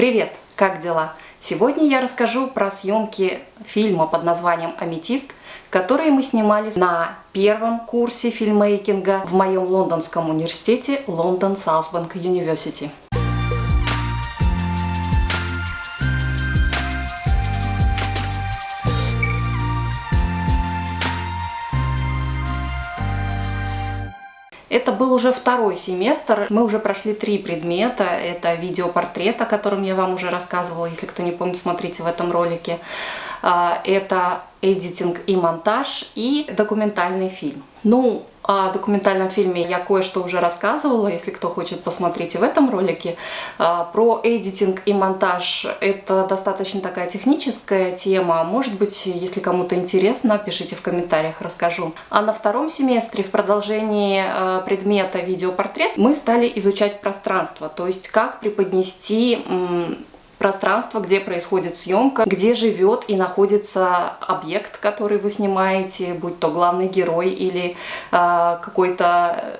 Привет! Как дела? Сегодня я расскажу про съемки фильма под названием «Аметист», которые мы снимали на первом курсе фильммейкинга в моем лондонском университете London Southbank University. Это был уже второй семестр. Мы уже прошли три предмета. Это видеопортрет, о котором я вам уже рассказывала. Если кто не помнит, смотрите в этом ролике. А, это эдитинг и монтаж и документальный фильм. Ну, о документальном фильме я кое-что уже рассказывала, если кто хочет посмотреть в этом ролике. А, про эдитинг и монтаж это достаточно такая техническая тема. Может быть, если кому-то интересно, пишите в комментариях, расскажу. А на втором семестре в продолжении а, предмета видеопортрет мы стали изучать пространство, то есть как преподнести пространство, где происходит съемка, где живет и находится объект, который вы снимаете, будь то главный герой или э, какой-то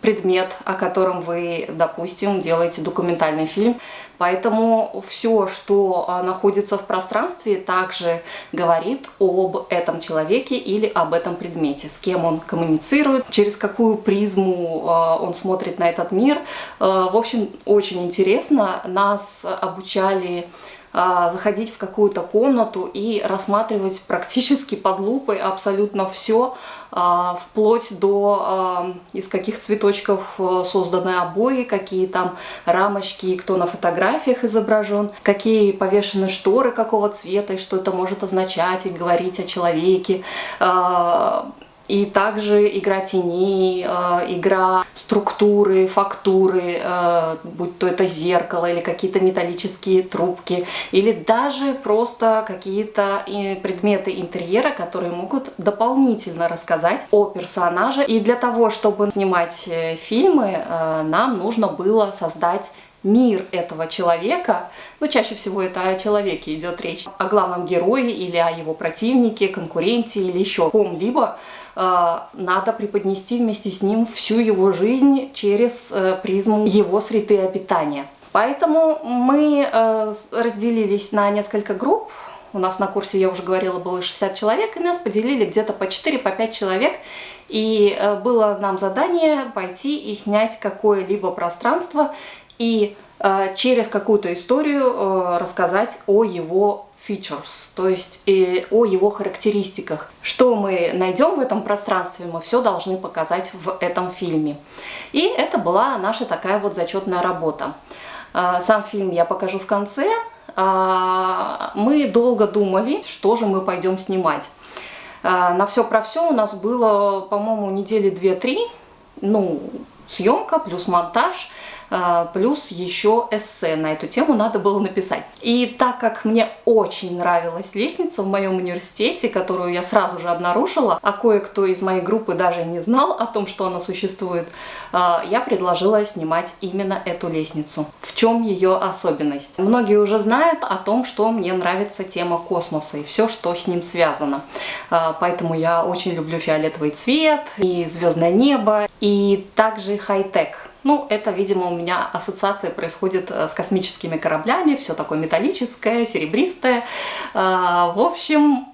предмет, о котором вы, допустим, делаете документальный фильм. Поэтому все, что а, находится в пространстве, также говорит об этом человеке или об этом предмете, с кем он коммуницирует, через какую призму а, он смотрит на этот мир. А, в общем, очень интересно. Нас обучали заходить в какую-то комнату и рассматривать практически под лупой абсолютно все, а, вплоть до а, из каких цветочков э, созданы обои, какие там рамочки, кто на фотографиях изображен, какие повешены шторы какого цвета и что это может означать и говорить о человеке и также игра теней, э, игра структуры, фактуры, э, будь то это зеркало или какие-то металлические трубки, или даже просто какие-то предметы интерьера, которые могут дополнительно рассказать о персонаже. И для того, чтобы снимать э, фильмы, нам нужно было создать мир этого человека, ну, чаще всего это о человеке идет речь, о главном герое или о его противнике, конкуренте или еще ком-либо, э, надо преподнести вместе с ним всю его жизнь через э, призму его среды обитания. Поэтому мы э, разделились на несколько групп. У нас на курсе, я уже говорила, было 60 человек, и нас поделили где-то по 4-5 по человек. И было нам задание пойти и снять какое-либо пространство и э, через какую-то историю э, рассказать о его features, то есть и о его характеристиках. Что мы найдем в этом пространстве, мы все должны показать в этом фильме. И это была наша такая вот зачетная работа. Э, сам фильм я покажу в конце. Э, мы долго думали, что же мы пойдем снимать. Э, на все про все у нас было, по-моему, недели 2-3. Ну, съемка плюс монтаж – а, плюс еще эссе на эту тему надо было написать. И так как мне очень нравилась лестница в моем университете, которую я сразу же обнаружила, а кое-кто из моей группы даже не знал о том, что она существует, а, я предложила снимать именно эту лестницу. В чем ее особенность? Многие уже знают о том, что мне нравится тема космоса и все, что с ним связано. А, поэтому я очень люблю фиолетовый цвет и звездное небо, и также хай-тек. Ну, это, видимо, у меня ассоциация происходит э, с космическими кораблями, все такое металлическое, серебристое. А, в общем,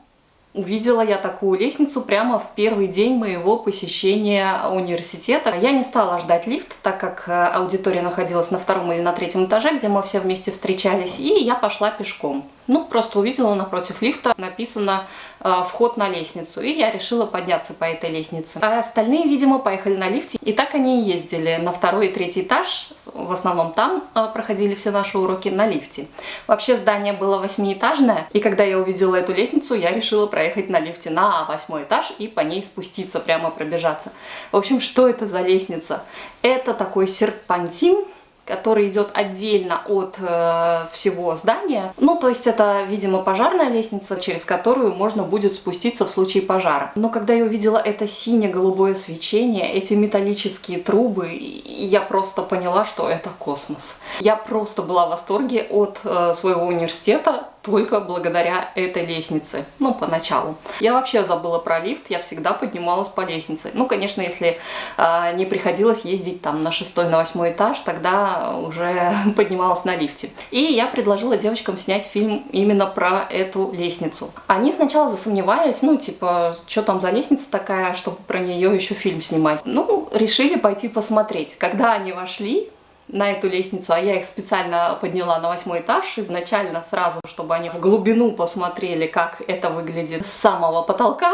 Увидела я такую лестницу прямо в первый день моего посещения университета. Я не стала ждать лифт, так как э, аудитория находилась на втором или на третьем этаже, где мы все вместе встречались, и я пошла пешком. Ну, просто увидела напротив лифта написано э, «Вход на лестницу», и я решила подняться по этой лестнице. А остальные, видимо, поехали на лифте, и так они и ездили на второй и третий этаж, в основном там э, проходили все наши уроки на лифте. Вообще здание было восьмиэтажное, и когда я увидела эту лестницу, я решила проехать на лифте на восьмой этаж и по ней спуститься, прямо пробежаться. В общем, что это за лестница? Это такой серпантин, который идет отдельно от э, всего здания. Ну, то есть это, видимо, пожарная лестница, через которую можно будет спуститься в случае пожара. Но когда я увидела это сине-голубое свечение, эти металлические трубы, я просто поняла, что это космос. Я просто была в восторге от э, своего университета, только благодаря этой лестнице, ну, поначалу. Я вообще забыла про лифт, я всегда поднималась по лестнице. Ну, конечно, если э, не приходилось ездить там на шестой, на восьмой этаж, тогда уже поднималась на лифте. И я предложила девочкам снять фильм именно про эту лестницу. Они сначала засомневались, ну, типа, что там за лестница такая, чтобы про нее еще фильм снимать. Ну, решили пойти посмотреть. Когда они вошли, на эту лестницу, а я их специально подняла на восьмой этаж изначально сразу, чтобы они в глубину посмотрели, как это выглядит с самого потолка.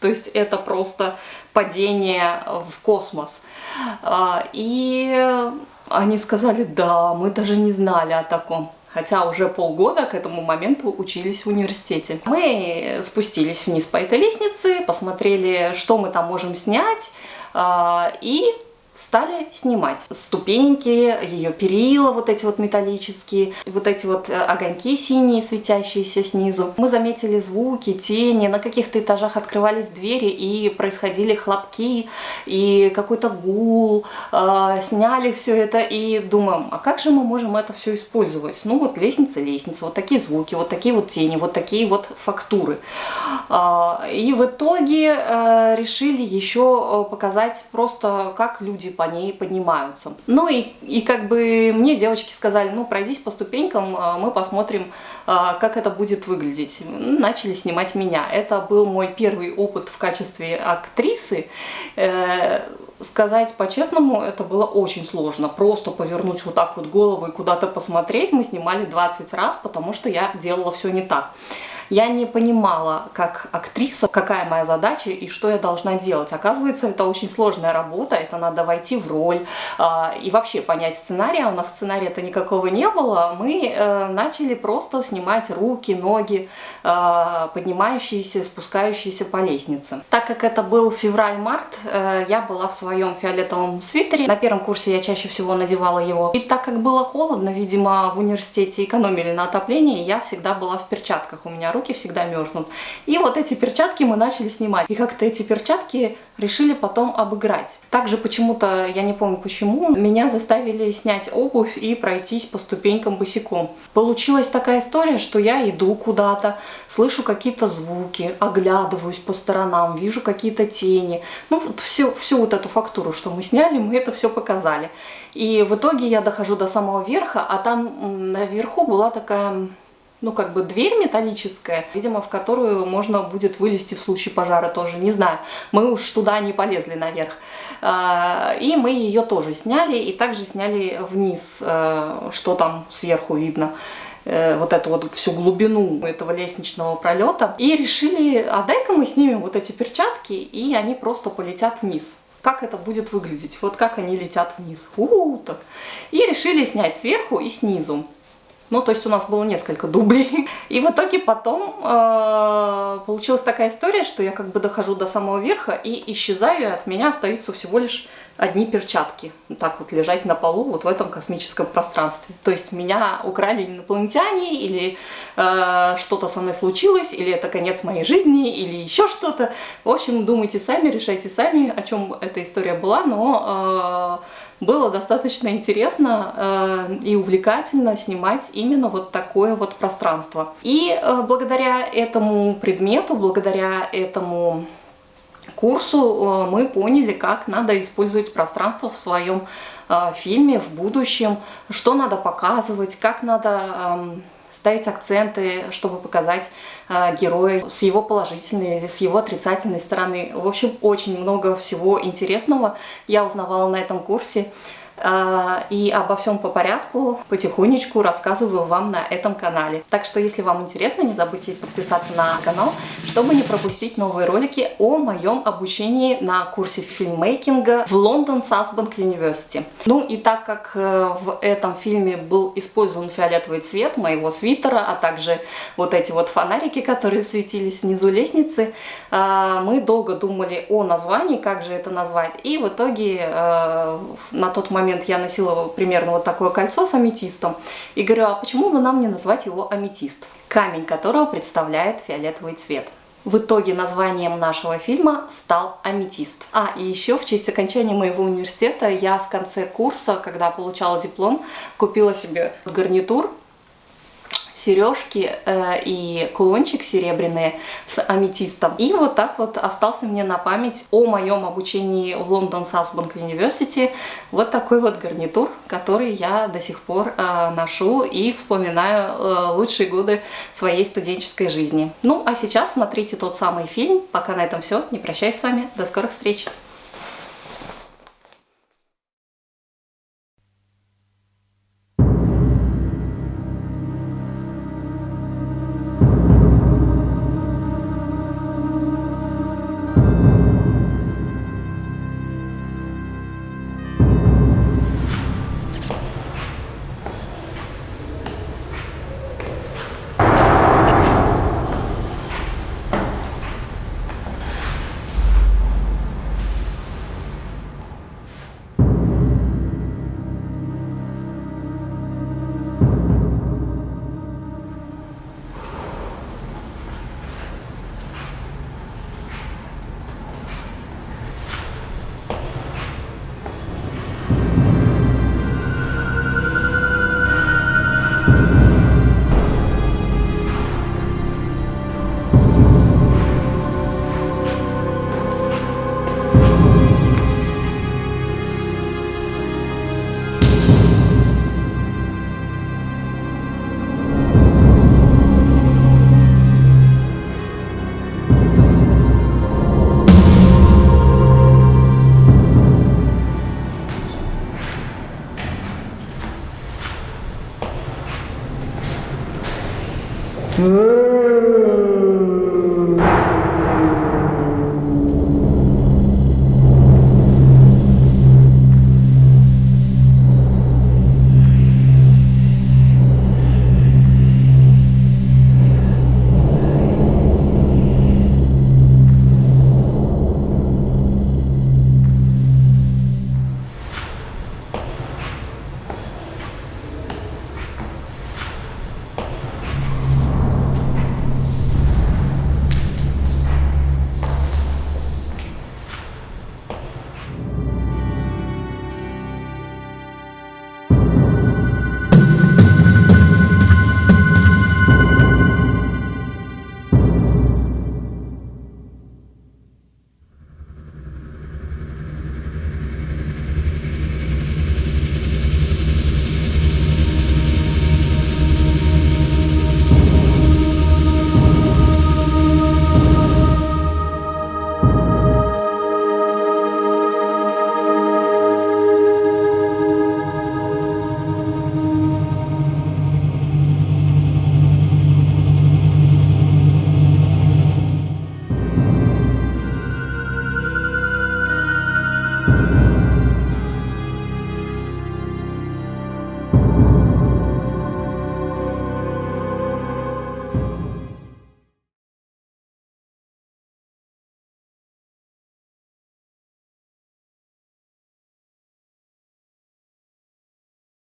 То есть это просто падение в космос. А, и они сказали, да, мы даже не знали о таком. Хотя уже полгода к этому моменту учились в университете. Мы спустились вниз по этой лестнице, посмотрели, что мы там можем снять, а, и стали снимать ступеньки, ее перила вот эти вот металлические, вот эти вот э, огоньки синие, светящиеся снизу. Мы заметили звуки, тени, на каких-то этажах открывались двери и происходили хлопки и какой-то гул. Э, сняли все это и думаем, а как же мы можем это все использовать? Ну вот лестница, лестница, вот такие звуки, вот такие вот тени, вот такие вот фактуры. Э, и в итоге э, решили еще показать просто, как люди люди по ней поднимаются. Ну и, и как бы мне девочки сказали, ну пройдись по ступенькам, а, мы посмотрим, а, как это будет выглядеть. Начали снимать меня. Это был мой первый опыт в качестве актрисы. Э, сказать по-честному, это было очень сложно. Просто повернуть вот так вот голову и куда-то посмотреть мы снимали 20 раз, потому что я делала все не так. Я не понимала, как актриса, какая моя задача и что я должна делать. Оказывается, это очень сложная работа, это надо войти в роль э, и вообще понять сценарий. А у нас сценария-то никакого не было. Мы э, начали просто снимать руки, ноги, э, поднимающиеся, спускающиеся по лестнице. Так как это был февраль-март, э, я была в своем фиолетовом свитере. На первом курсе я чаще всего надевала его. И так как было холодно, видимо, в университете экономили на отоплении, я всегда была в перчатках. У меня руки всегда мерзнут. И вот эти перчатки мы начали снимать. И как-то эти перчатки решили потом обыграть. Также почему-то, я не помню почему, меня заставили снять обувь и пройтись по ступенькам босиком. Получилась такая история, что я иду куда-то, слышу какие-то звуки, оглядываюсь по сторонам, вижу какие-то тени. Ну, вот всю, всю вот эту фактуру, что мы сняли, мы это все показали. И в итоге я дохожу до самого верха, а там наверху была такая ну, как бы дверь металлическая, видимо, в которую можно будет вылезти в случае пожара тоже, не знаю. Мы уж туда не полезли наверх. А, и мы ее тоже сняли, и также сняли вниз, э, что там сверху видно э, вот эту вот всю глубину этого лестничного пролета. И решили, а дай-ка мы снимем вот эти перчатки, и они просто полетят вниз как это будет выглядеть, вот как они летят вниз. У -у -у, так. И решили снять сверху и снизу. Ну, то есть у нас было несколько дублей. И в итоге потом э, получилась такая история, что я как бы дохожу до самого верха и исчезаю, и от меня остаются всего лишь одни перчатки. Так вот лежать на полу вот в этом космическом пространстве. То есть меня украли инопланетяне, или э, что-то со мной случилось, или это конец моей жизни, или еще что-то. В общем, думайте сами, решайте сами, о чем эта история была, но... Э, было достаточно интересно э, и увлекательно снимать именно вот такое вот пространство. И э, благодаря этому предмету, благодаря этому курсу э, мы поняли, как надо использовать пространство в своем э, фильме в будущем, что надо показывать, как надо э, ставить акценты, чтобы показать э, героя с его положительной или с его отрицательной стороны. В общем, очень много всего интересного я узнавала на этом курсе. А, и обо всем по порядку потихонечку рассказываю вам на этом канале. Так что, если вам интересно, не забудьте подписаться на канал, чтобы не пропустить новые ролики о моем обучении на курсе фильммейкинга в Лондон Сасбанк University. Ну и так как э, в этом фильме был использован фиолетовый цвет моего свитера, а также вот эти вот фонарики, которые светились внизу лестницы, э, мы долго думали о названии, как же это назвать. И в итоге э, на тот момент момент я носила примерно вот такое кольцо с аметистом. И говорю, а почему бы нам не назвать его аметист? Камень которого представляет фиолетовый цвет. В итоге названием нашего фильма стал «Аметист». А, и еще в честь окончания моего университета я в конце курса, когда получала диплом, купила себе гарнитур сережки э, и кулончик серебряные с аметистом. И вот так вот остался мне на память о моем обучении в Лондон Southbank University вот такой вот гарнитур, который я до сих пор э, ношу и вспоминаю э, лучшие годы своей студенческой жизни. Ну, а сейчас смотрите тот самый фильм. Пока на этом все. Не прощаюсь с вами. До скорых встреч!